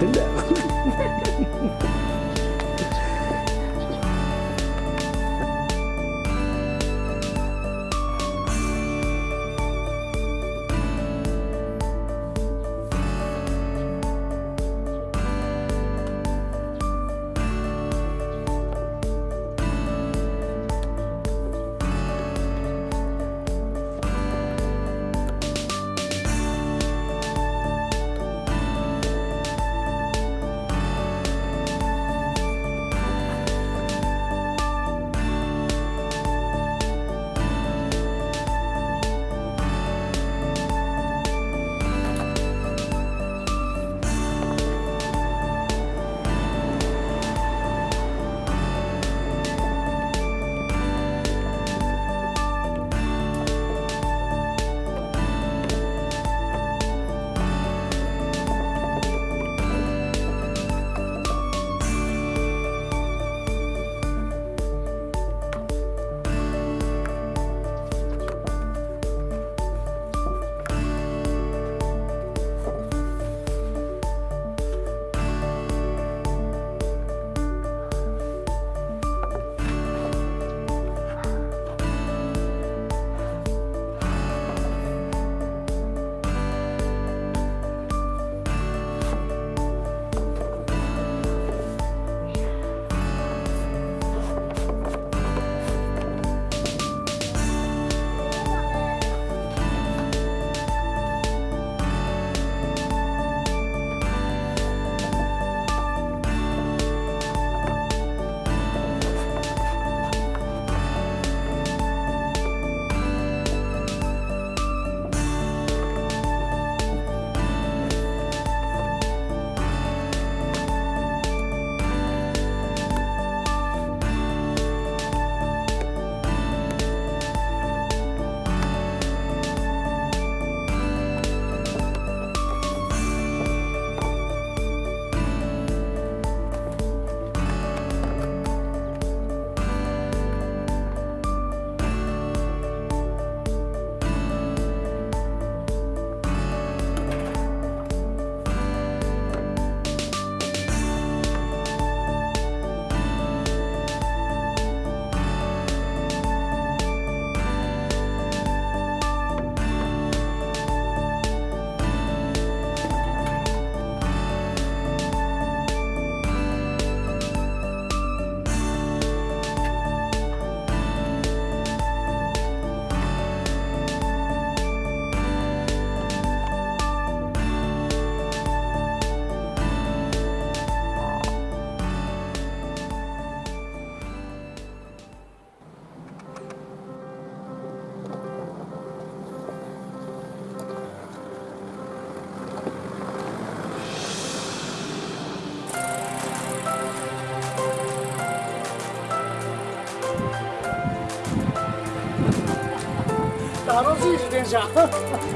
真的。楽しい自